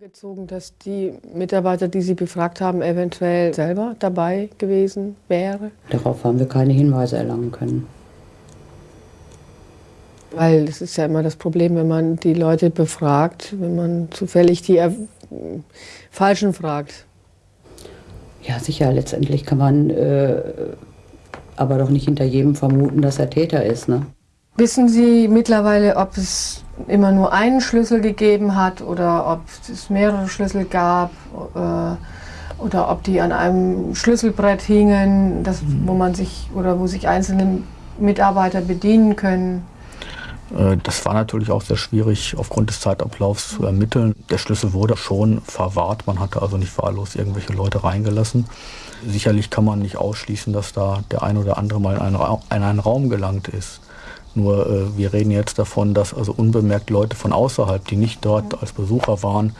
Gezogen, dass die Mitarbeiter, die Sie befragt haben, eventuell selber dabei gewesen wäre? Darauf haben wir keine Hinweise erlangen können. Weil das ist ja immer das Problem, wenn man die Leute befragt, wenn man zufällig die äh, Falschen fragt. Ja, sicher, letztendlich kann man äh, aber doch nicht hinter jedem vermuten, dass er Täter ist. Ne? Wissen Sie mittlerweile, ob es immer nur einen Schlüssel gegeben hat oder ob es mehrere Schlüssel gab äh, oder ob die an einem Schlüsselbrett hingen, das, wo man sich oder wo sich einzelne Mitarbeiter bedienen können? Äh, das war natürlich auch sehr schwierig aufgrund des Zeitablaufs zu ermitteln. Der Schlüssel wurde schon verwahrt, man hatte also nicht wahllos irgendwelche Leute reingelassen. Sicherlich kann man nicht ausschließen, dass da der ein oder andere mal in einen, Ra in einen Raum gelangt ist. Nur äh, wir reden jetzt davon, dass also unbemerkt Leute von außerhalb, die nicht dort als Besucher waren,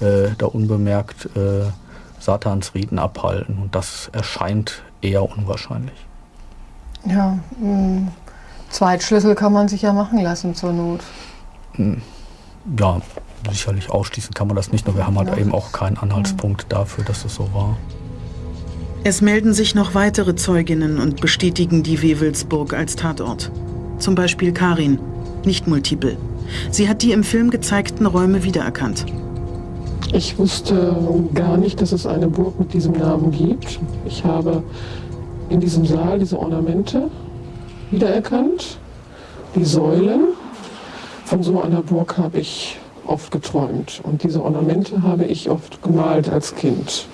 äh, da unbemerkt äh, Satansriten abhalten. Und das erscheint eher unwahrscheinlich. Ja, mh, Zweitschlüssel kann man sich ja machen lassen zur Not. Hm, ja, sicherlich ausschließen kann man das nicht, nur wir haben halt ja. eben auch keinen Anhaltspunkt dafür, dass es so war. Es melden sich noch weitere Zeuginnen und bestätigen die Wewelsburg als Tatort. Zum Beispiel Karin, nicht multiple. Sie hat die im Film gezeigten Räume wiedererkannt. Ich wusste gar nicht, dass es eine Burg mit diesem Namen gibt. Ich habe in diesem Saal diese Ornamente wiedererkannt, die Säulen. Von so einer Burg habe ich oft geträumt und diese Ornamente habe ich oft gemalt als Kind.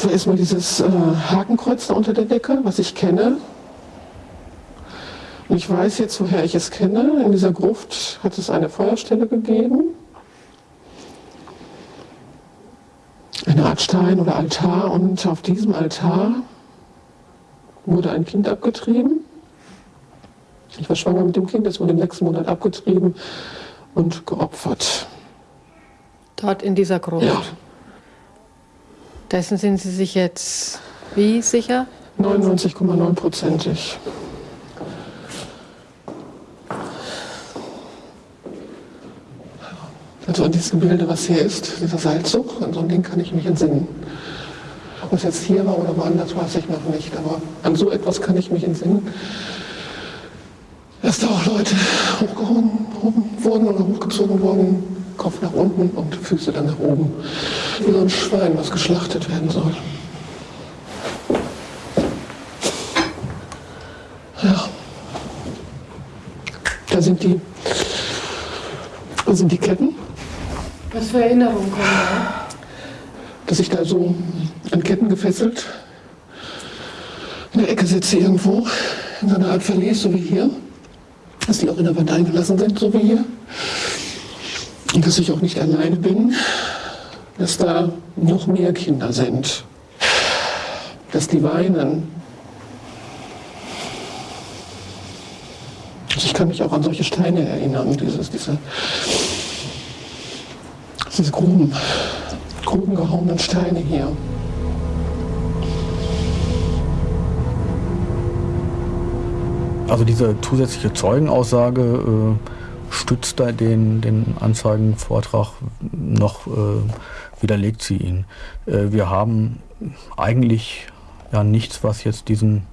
Gruft ist mal dieses äh, Hakenkreuz da unter der Decke, was ich kenne. Und ich weiß jetzt, woher ich es kenne. In dieser Gruft hat es eine Feuerstelle gegeben. Eine Art Stein oder Altar. Und auf diesem Altar wurde ein Kind abgetrieben. Ich war schwanger mit dem Kind, es wurde im nächsten Monat abgetrieben und geopfert. Dort in dieser Gruft? Ja. Dessen sind Sie sich jetzt wie sicher? 99,9 prozentig. Also an dieses Gebilde, was hier ist, dieser Seilzug, an so ein Ding kann ich mich entsinnen. Ob es jetzt hier war oder woanders, weiß ich noch nicht. Aber an so etwas kann ich mich entsinnen. Dass da auch Leute hochgehoben wurden oder hochgezogen wurden, Kopf nach unten und Füße dann nach oben. Wie so ein Schwein, was geschlachtet werden soll. Ja. Da sind die, da sind die Ketten. Was für Erinnerungen kommen da? Dass ich da so an Ketten gefesselt in der Ecke sitze irgendwo, in so einer Art Verlies, so wie hier. Dass die auch in der Wand eingelassen sind, so wie hier. Und dass ich auch nicht alleine bin, dass da noch mehr Kinder sind, dass die weinen. Also ich kann mich auch an solche Steine erinnern, dieses, diese, diese groben gehauenen Steine hier. Also diese zusätzliche Zeugenaussage äh stützt den, den Anzeigenvortrag noch, äh, widerlegt sie ihn. Äh, wir haben eigentlich ja nichts, was jetzt diesen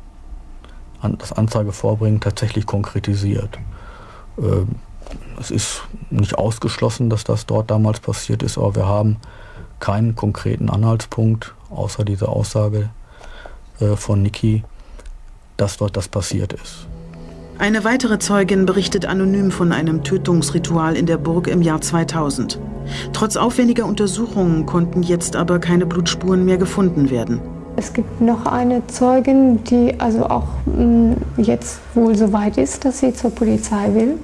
an, das Anzeigevordringen tatsächlich konkretisiert. Äh, es ist nicht ausgeschlossen, dass das dort damals passiert ist, aber wir haben keinen konkreten Anhaltspunkt, außer dieser Aussage äh, von Niki, dass dort das passiert ist. Eine weitere Zeugin berichtet anonym von einem Tötungsritual in der Burg im Jahr 2000. Trotz aufwendiger Untersuchungen konnten jetzt aber keine Blutspuren mehr gefunden werden. Es gibt noch eine Zeugin, die also auch mh, mm, jetzt wohl so weit ist, dass sie zur Polizei will,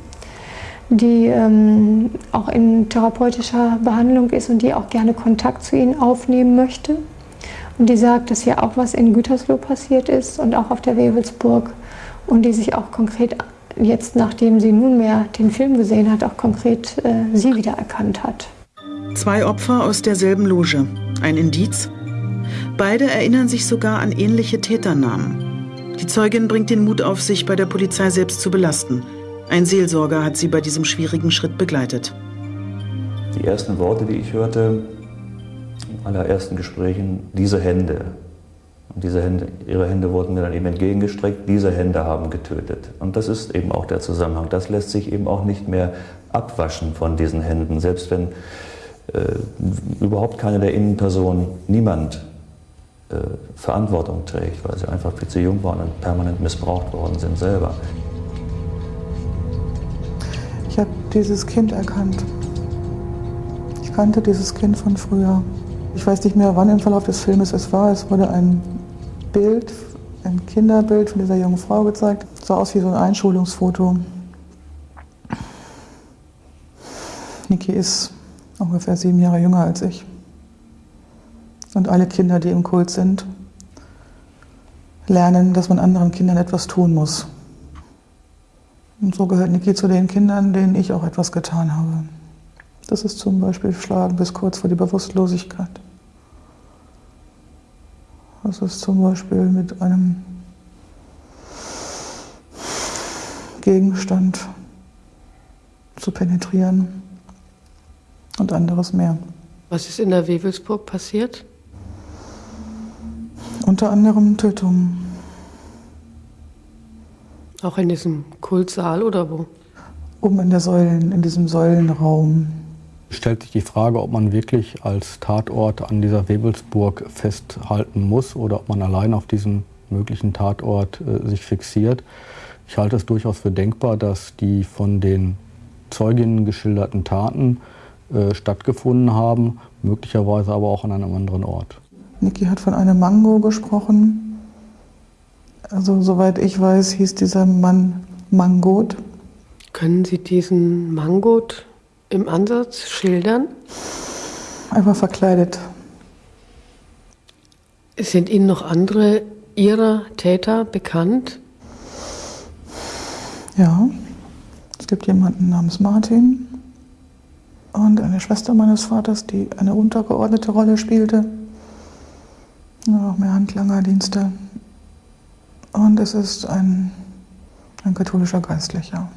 die ähm, auch in therapeutischer Behandlung ist und die auch gerne Kontakt zu ihnen aufnehmen möchte. Und die sagt, dass hier auch was in Gütersloh passiert ist und auch auf der Wewelsburg und die sich auch konkret jetzt, nachdem sie nunmehr den Film gesehen hat, auch konkret äh, sie wiedererkannt hat. Zwei Opfer aus derselben Loge. Ein Indiz? Beide erinnern sich sogar an ähnliche Täternamen. Die Zeugin bringt den Mut auf, sich bei der Polizei selbst zu belasten. Ein Seelsorger hat sie bei diesem schwierigen Schritt begleitet. Die ersten Worte, die ich hörte, in allerersten Gesprächen, diese Hände. Und diese Hände, ihre Hände wurden mir dann eben entgegengestreckt, diese Hände haben getötet. Und das ist eben auch der Zusammenhang. Das lässt sich eben auch nicht mehr abwaschen von diesen Händen, selbst wenn äh, überhaupt keine der Innenpersonen, niemand äh, Verantwortung trägt, weil sie einfach viel zu jung waren und permanent missbraucht worden sind selber. Ich habe dieses Kind erkannt. Ich kannte dieses Kind von früher. Ich weiß nicht mehr, wann im Verlauf des Filmes es war. Es wurde ein Bild, ein Kinderbild von dieser jungen Frau gezeigt. Sah aus wie so ein Einschulungsfoto. Niki ist ungefähr sieben Jahre jünger als ich. Und alle Kinder, die im Kult sind, lernen, dass man anderen Kindern etwas tun muss. Und so gehört Niki zu den Kindern, denen ich auch etwas getan habe. Das ist zum Beispiel Schlagen bis kurz vor die Bewusstlosigkeit. Das ist zum Beispiel mit einem Gegenstand zu penetrieren und anderes mehr. Was ist in der Wewelsburg passiert? Unter anderem Tötungen. Auch in diesem Kultsaal oder wo? Oben in der Säulen, in diesem Säulenraum. Stellt sich die Frage, ob man wirklich als Tatort an dieser Webelsburg festhalten muss oder ob man allein auf diesen möglichen Tatort äh, sich fixiert. Ich halte es durchaus für denkbar, dass die von den Zeuginnen geschilderten Taten äh, stattgefunden haben, möglicherweise aber auch an einem anderen Ort. Niki hat von einem Mango gesprochen. Also soweit ich weiß, hieß dieser Mann Mangot. Können Sie diesen Mangot im Ansatz schildern? Einfach verkleidet. Sind Ihnen noch andere Ihrer Täter bekannt? Ja, es gibt jemanden namens Martin und eine Schwester meines Vaters, die eine untergeordnete Rolle spielte. Noch mehr Handlangerdienste. Und es ist ein, ein katholischer Geistlicher.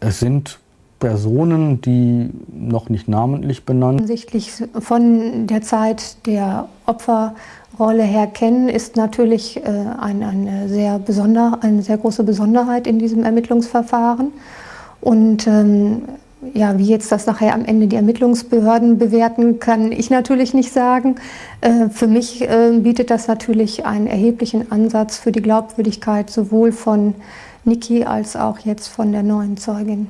Es sind Personen, die noch nicht namentlich benannt. Hinsichtlich von der Zeit der Opferrolle her kennen, ist natürlich äh, eine, eine, sehr besonder, eine sehr große Besonderheit in diesem Ermittlungsverfahren. Und ähm, ja, wie jetzt das nachher am Ende die Ermittlungsbehörden bewerten, kann ich natürlich nicht sagen. Äh, für mich äh, bietet das natürlich einen erheblichen Ansatz für die Glaubwürdigkeit sowohl von Niki als auch jetzt von der neuen Zeugin.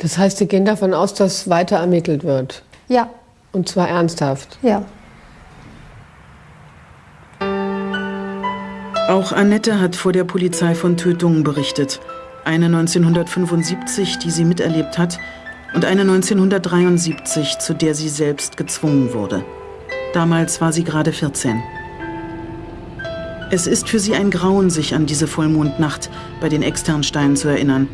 Das heißt, Sie gehen davon aus, dass weiter ermittelt wird? Ja. Und zwar ernsthaft? Ja. Auch Annette hat vor der Polizei von Tötungen berichtet. Eine 1975, die sie miterlebt hat, und eine 1973, zu der sie selbst gezwungen wurde. Damals war sie gerade 14. Es ist für sie ein Grauen, sich an diese Vollmondnacht bei den Externsteinen zu erinnern.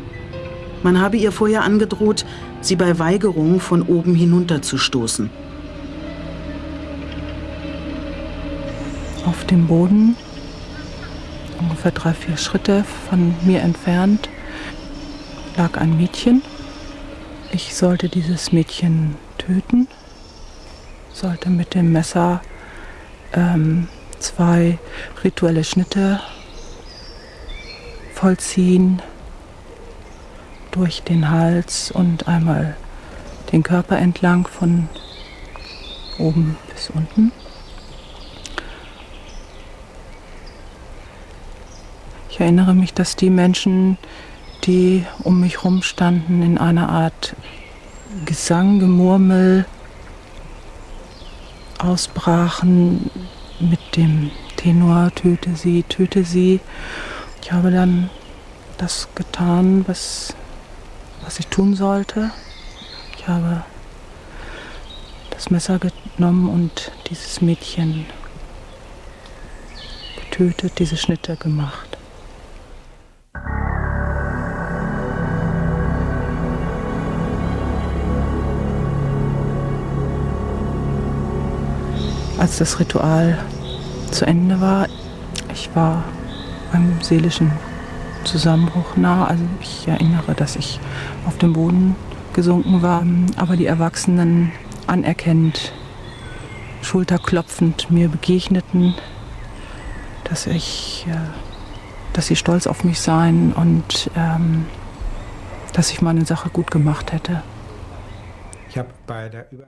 Man habe ihr vorher angedroht, sie bei Weigerung von oben hinunterzustoßen. Auf dem Boden, ungefähr drei, vier Schritte von mir entfernt, lag ein Mädchen. Ich sollte dieses Mädchen töten, sollte mit dem Messer ähm, zwei rituelle Schnitte vollziehen durch den Hals und einmal den Körper entlang von oben bis unten. Ich erinnere mich, dass die Menschen, die um mich herum standen, in einer Art Gesang, Gemurmel ausbrachen mit dem Tenor, töte sie, töte sie. Ich habe dann das getan, was, was ich tun sollte. Ich habe das Messer genommen und dieses Mädchen getötet, diese Schnitte gemacht. als das Ritual zu Ende war. Ich war beim seelischen Zusammenbruch nah. Also ich erinnere, dass ich auf dem Boden gesunken war, aber die Erwachsenen anerkennend, schulterklopfend mir begegneten, dass ich, äh, dass sie stolz auf mich seien und ähm, dass ich meine Sache gut gemacht hätte. Ich habe bei der Über